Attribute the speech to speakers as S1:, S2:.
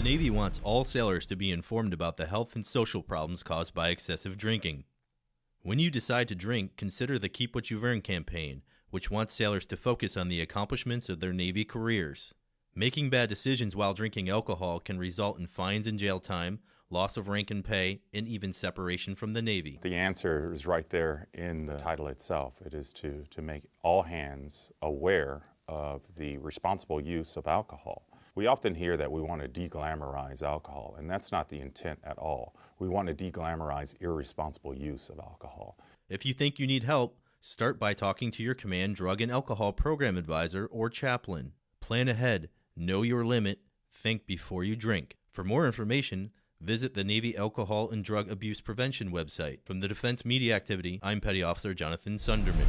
S1: Navy wants all sailors to be informed about the health and social problems caused by excessive drinking. When you decide to drink, consider the Keep What You've Earned campaign, which wants sailors to focus on the accomplishments of their Navy careers. Making bad decisions while drinking alcohol can result in fines and jail time, loss of rank and pay, and even separation from the Navy.
S2: The answer is right there in the title itself. It is to, to make all hands aware of the responsible use of alcohol. We often hear that we want to deglamorize alcohol, and that's not the intent at all. We want to deglamorize irresponsible use of alcohol.
S1: If you think you need help, start by talking to your command drug and alcohol program advisor or chaplain. Plan ahead, know your limit, think before you drink. For more information, visit the Navy Alcohol and Drug Abuse Prevention website. From the Defense Media Activity, I'm Petty Officer Jonathan Sunderman.